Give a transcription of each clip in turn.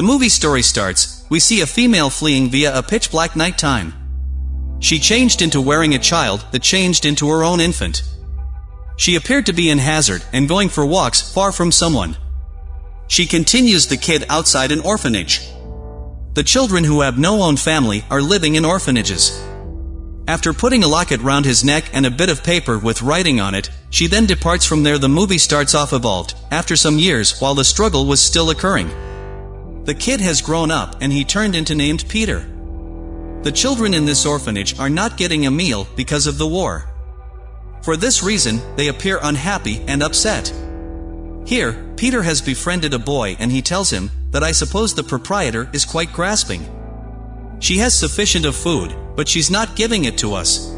The movie story starts, we see a female fleeing via a pitch black night time. She changed into wearing a child that changed into her own infant. She appeared to be in Hazard and going for walks far from someone. She continues the kid outside an orphanage. The children who have no own family are living in orphanages. After putting a locket round his neck and a bit of paper with writing on it, she then departs from there the movie starts off evolved, after some years while the struggle was still occurring. The kid has grown up and he turned into named Peter. The children in this orphanage are not getting a meal because of the war. For this reason, they appear unhappy and upset. Here, Peter has befriended a boy and he tells him that I suppose the proprietor is quite grasping. She has sufficient of food, but she's not giving it to us.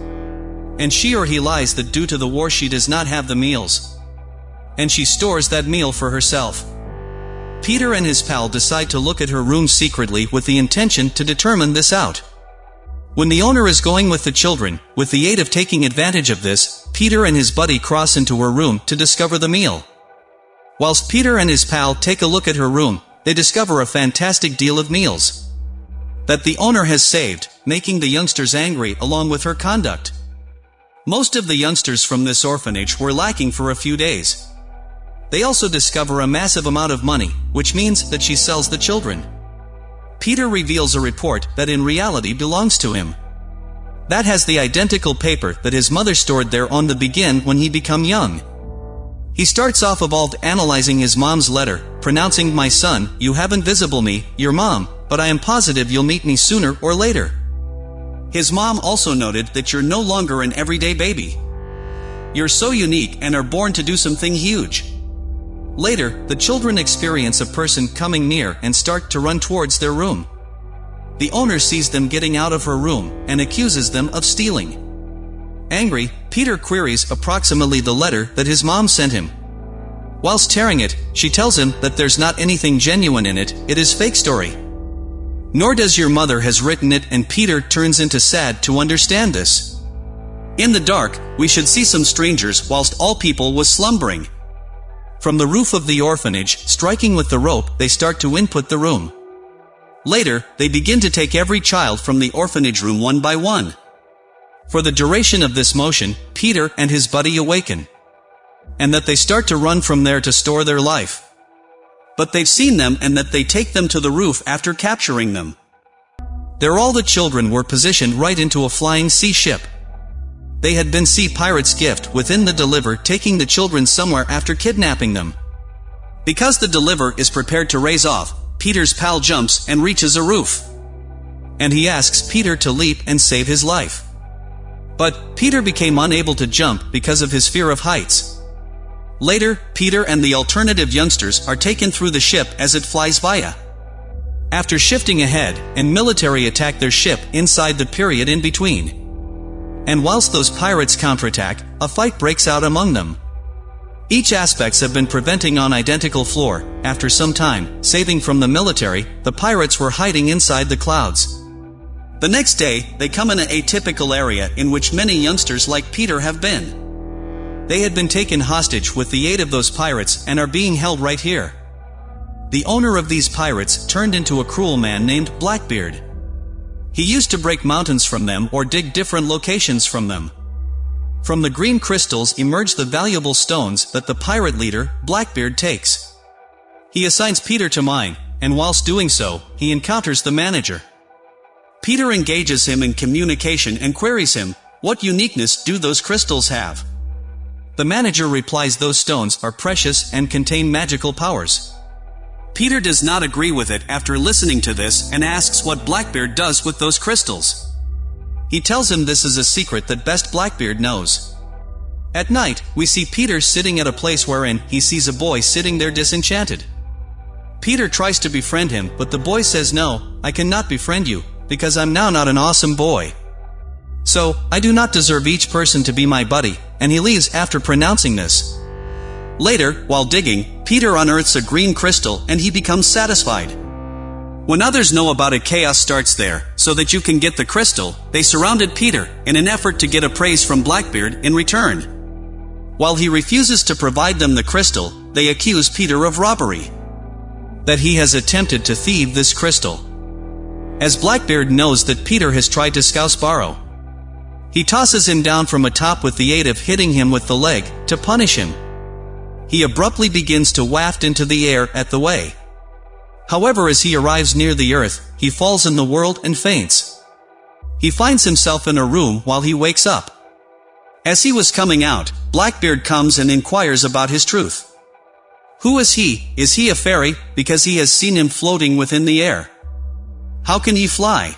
And she or he lies that due to the war she does not have the meals. And she stores that meal for herself. Peter and his pal decide to look at her room secretly with the intention to determine this out. When the owner is going with the children, with the aid of taking advantage of this, Peter and his buddy cross into her room to discover the meal. Whilst Peter and his pal take a look at her room, they discover a fantastic deal of meals. That the owner has saved, making the youngsters angry along with her conduct. Most of the youngsters from this orphanage were lacking for a few days. They also discover a massive amount of money, which means that she sells the children. Peter reveals a report that in reality belongs to him. That has the identical paper that his mother stored there on the begin when he become young. He starts off evolved analyzing his mom's letter, pronouncing my son, you haven't visible me, your mom, but I am positive you'll meet me sooner or later. His mom also noted that you're no longer an everyday baby. You're so unique and are born to do something huge. Later, the children experience a person coming near and start to run towards their room. The owner sees them getting out of her room and accuses them of stealing. Angry, Peter queries approximately the letter that his mom sent him. Whilst tearing it, she tells him that there's not anything genuine in it, it is fake story. Nor does your mother has written it and Peter turns into sad to understand this. In the dark, we should see some strangers whilst all people was slumbering. From the roof of the orphanage, striking with the rope, they start to input the room. Later, they begin to take every child from the orphanage room one by one. For the duration of this motion, Peter and his buddy awaken. And that they start to run from there to store their life. But they've seen them and that they take them to the roof after capturing them. There all the children were positioned right into a flying sea ship. They had been Sea Pirate's gift within the deliver taking the children somewhere after kidnapping them. Because the deliver is prepared to raise off, Peter's pal jumps and reaches a roof. And he asks Peter to leap and save his life. But, Peter became unable to jump because of his fear of heights. Later, Peter and the alternative youngsters are taken through the ship as it flies via. After shifting ahead, and military attack their ship inside the period in between. And whilst those pirates counterattack, a fight breaks out among them. Each aspects have been preventing on identical floor, after some time, saving from the military, the pirates were hiding inside the clouds. The next day, they come in an atypical area in which many youngsters like Peter have been. They had been taken hostage with the aid of those pirates and are being held right here. The owner of these pirates turned into a cruel man named Blackbeard. He used to break mountains from them or dig different locations from them. From the green crystals emerge the valuable stones that the pirate leader, Blackbeard, takes. He assigns Peter to mine, and whilst doing so, he encounters the manager. Peter engages him in communication and queries him, what uniqueness do those crystals have? The manager replies those stones are precious and contain magical powers. Peter does not agree with it after listening to this and asks what Blackbeard does with those crystals. He tells him this is a secret that best Blackbeard knows. At night, we see Peter sitting at a place wherein he sees a boy sitting there disenchanted. Peter tries to befriend him, but the boy says no, I cannot befriend you, because I'm now not an awesome boy. So, I do not deserve each person to be my buddy, and he leaves after pronouncing this. Later, while digging, Peter unearths a green crystal and he becomes satisfied. When others know about it chaos starts there, so that you can get the crystal, they surrounded Peter, in an effort to get a praise from Blackbeard in return. While he refuses to provide them the crystal, they accuse Peter of robbery. that he has attempted to thieve this crystal. As Blackbeard knows that Peter has tried to scouse Barrow. He tosses him down from atop with the aid of hitting him with the leg, to punish him. He abruptly begins to waft into the air at the way. However as he arrives near the earth, he falls in the world and faints. He finds himself in a room while he wakes up. As he was coming out, Blackbeard comes and inquires about his truth. Who is he? Is he a fairy? Because he has seen him floating within the air. How can he fly?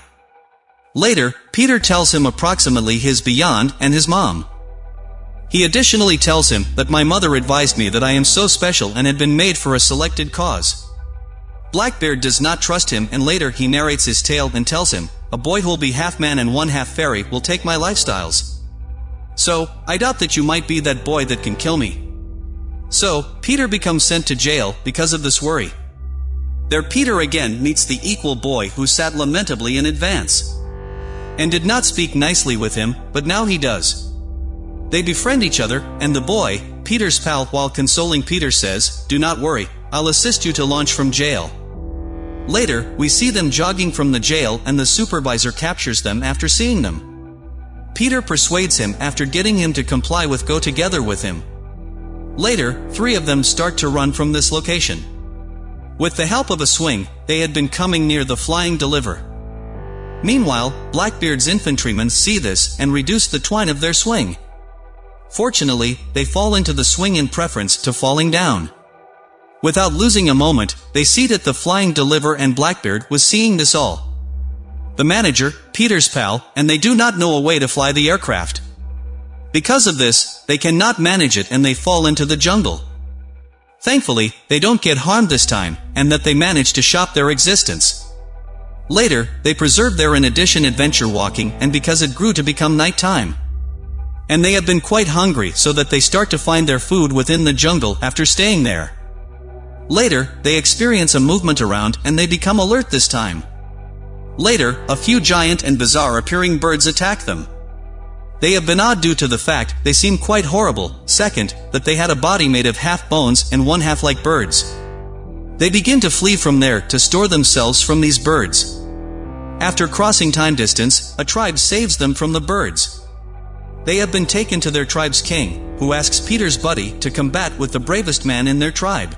Later, Peter tells him approximately his beyond and his mom. He additionally tells him that my mother advised me that I am so special and had been made for a selected cause. Blackbeard does not trust him and later he narrates his tale and tells him, a boy who'll be half man and one half fairy will take my lifestyles. So, I doubt that you might be that boy that can kill me. So, Peter becomes sent to jail because of this worry. There Peter again meets the equal boy who sat lamentably in advance and did not speak nicely with him, but now he does. They befriend each other, and the boy, Peter's pal while consoling Peter says, Do not worry, I'll assist you to launch from jail. Later, we see them jogging from the jail and the supervisor captures them after seeing them. Peter persuades him after getting him to comply with go together with him. Later, three of them start to run from this location. With the help of a swing, they had been coming near the flying deliver. Meanwhile, Blackbeard's infantrymen see this and reduce the twine of their swing. Fortunately, they fall into the swing in preference to falling down. Without losing a moment, they see that the flying deliver and Blackbeard was seeing this all. The manager, Peter's pal, and they do not know a way to fly the aircraft. Because of this, they cannot manage it and they fall into the jungle. Thankfully, they don't get harmed this time, and that they manage to shop their existence. Later, they preserve their in addition adventure walking and because it grew to become night time. And they have been quite hungry so that they start to find their food within the jungle after staying there. Later, they experience a movement around and they become alert this time. Later, a few giant and bizarre appearing birds attack them. They have been odd due to the fact they seem quite horrible, second, that they had a body made of half bones and one half like birds. They begin to flee from there to store themselves from these birds. After crossing time distance, a tribe saves them from the birds. They have been taken to their tribe's king, who asks Peter's buddy to combat with the bravest man in their tribe.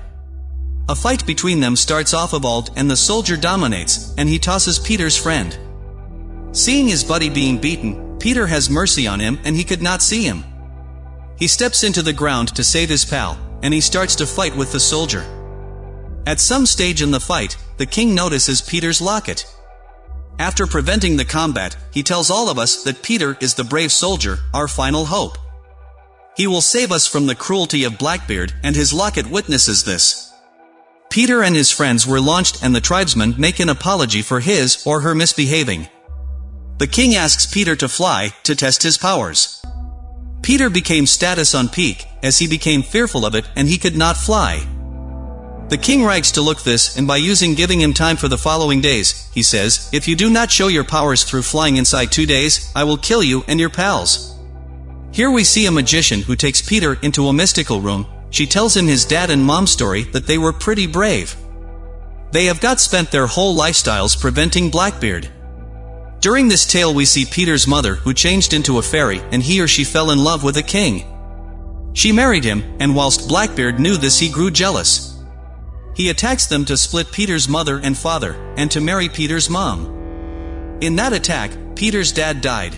A fight between them starts off of Evald and the soldier dominates, and he tosses Peter's friend. Seeing his buddy being beaten, Peter has mercy on him and he could not see him. He steps into the ground to save his pal, and he starts to fight with the soldier. At some stage in the fight, the king notices Peter's locket. After preventing the combat, he tells all of us that Peter is the brave soldier, our final hope. He will save us from the cruelty of Blackbeard, and his locket witnesses this. Peter and his friends were launched and the tribesmen make an apology for his or her misbehaving. The king asks Peter to fly, to test his powers. Peter became status on peak, as he became fearful of it and he could not fly. The king writes to look this, and by using giving him time for the following days, he says, If you do not show your powers through flying inside two days, I will kill you and your pals. Here we see a magician who takes Peter into a mystical room, she tells him his dad and mom story that they were pretty brave. They have got spent their whole lifestyles preventing Blackbeard. During this tale we see Peter's mother who changed into a fairy and he or she fell in love with a king. She married him, and whilst Blackbeard knew this he grew jealous. He attacks them to split Peter's mother and father, and to marry Peter's mom. In that attack, Peter's dad died.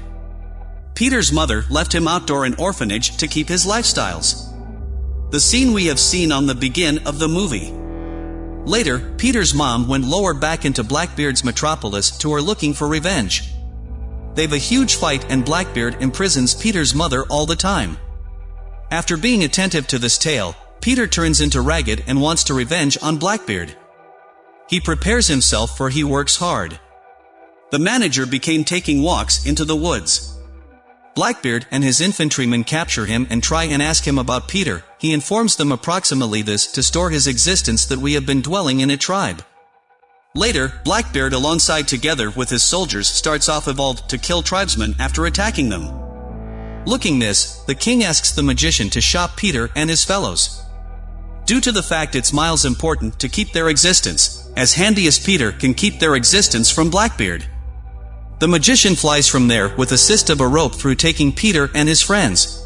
Peter's mother left him outdoor in orphanage to keep his lifestyles. The scene we have seen on the begin of the movie. Later, Peter's mom went lower back into Blackbeard's metropolis to her looking for revenge. They've a huge fight and Blackbeard imprisons Peter's mother all the time. After being attentive to this tale, Peter turns into Ragged and wants to revenge on Blackbeard. He prepares himself for he works hard. The manager became taking walks into the woods. Blackbeard and his infantrymen capture him and try and ask him about Peter, he informs them approximately this to store his existence that we have been dwelling in a tribe. Later, Blackbeard alongside together with his soldiers starts off evolved to kill tribesmen after attacking them. Looking this, the king asks the magician to shop Peter and his fellows. Due to the fact it's miles important to keep their existence, as handy as Peter can keep their existence from Blackbeard. The magician flies from there with assist of a rope through taking Peter and his friends.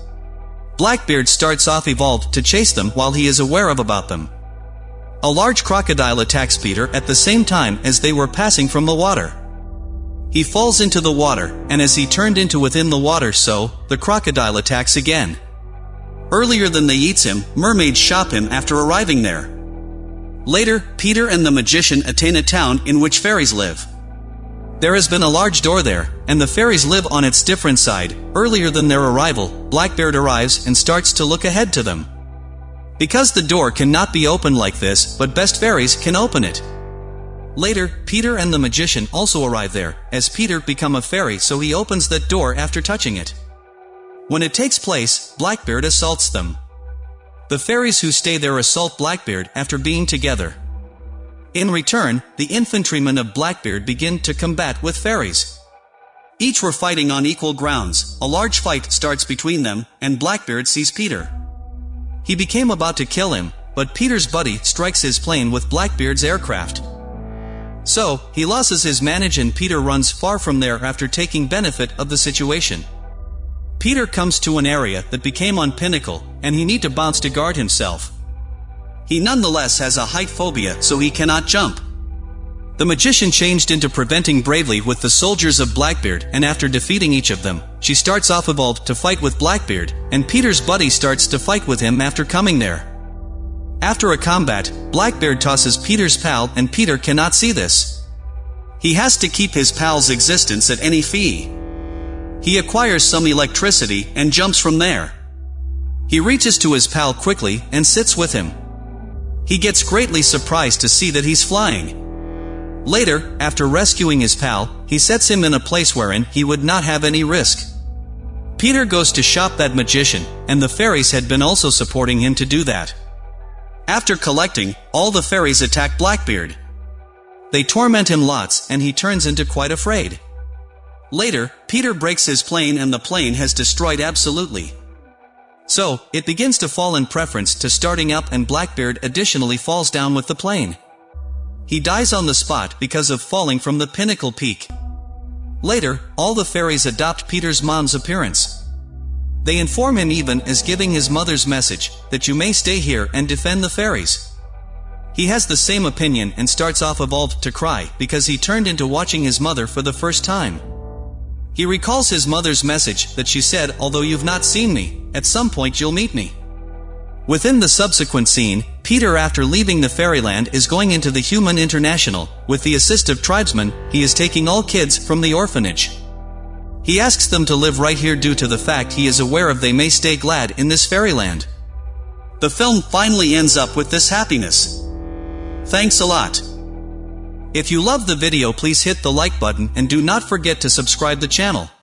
Blackbeard starts off evolved to chase them while he is aware of about them. A large crocodile attacks Peter at the same time as they were passing from the water. He falls into the water, and as he turned into within the water so, the crocodile attacks again. Earlier than they eats him, mermaids shop him after arriving there. Later, Peter and the magician attain a town in which fairies live. There has been a large door there, and the fairies live on its different side. Earlier than their arrival, Blackbeard arrives and starts to look ahead to them. Because the door cannot be opened like this, but best fairies can open it. Later, Peter and the magician also arrive there, as Peter become a fairy so he opens that door after touching it. When it takes place, Blackbeard assaults them. The fairies who stay there assault Blackbeard after being together. In return, the infantrymen of Blackbeard begin to combat with fairies. Each were fighting on equal grounds, a large fight starts between them, and Blackbeard sees Peter. He became about to kill him, but Peter's buddy strikes his plane with Blackbeard's aircraft. So, he loses his manage and Peter runs far from there after taking benefit of the situation. Peter comes to an area that became on pinnacle, and he need to bounce to guard himself. He nonetheless has a height phobia so he cannot jump. The magician changed into preventing bravely with the soldiers of Blackbeard and after defeating each of them, she starts off evolved to fight with Blackbeard, and Peter's buddy starts to fight with him after coming there. After a combat, Blackbeard tosses Peter's pal and Peter cannot see this. He has to keep his pal's existence at any fee. He acquires some electricity and jumps from there. He reaches to his pal quickly and sits with him. He gets greatly surprised to see that he's flying. Later, after rescuing his pal, he sets him in a place wherein he would not have any risk. Peter goes to shop that magician, and the fairies had been also supporting him to do that. After collecting, all the fairies attack Blackbeard. They torment him lots and he turns into quite afraid. Later, Peter breaks his plane and the plane has destroyed absolutely. So, it begins to fall in preference to starting up and Blackbeard additionally falls down with the plane. He dies on the spot because of falling from the pinnacle peak. Later, all the fairies adopt Peter's mom's appearance. They inform him even as giving his mother's message, that you may stay here and defend the fairies. He has the same opinion and starts off evolved to cry because he turned into watching his mother for the first time. He recalls his mother's message that she said although you've not seen me, at some point you'll meet me. Within the subsequent scene, Peter after leaving the fairyland is going into the Human International, with the assist of tribesmen, he is taking all kids from the orphanage. He asks them to live right here due to the fact he is aware of they may stay glad in this fairyland. The film finally ends up with this happiness. Thanks a lot. If you love the video please hit the like button and do not forget to subscribe the channel.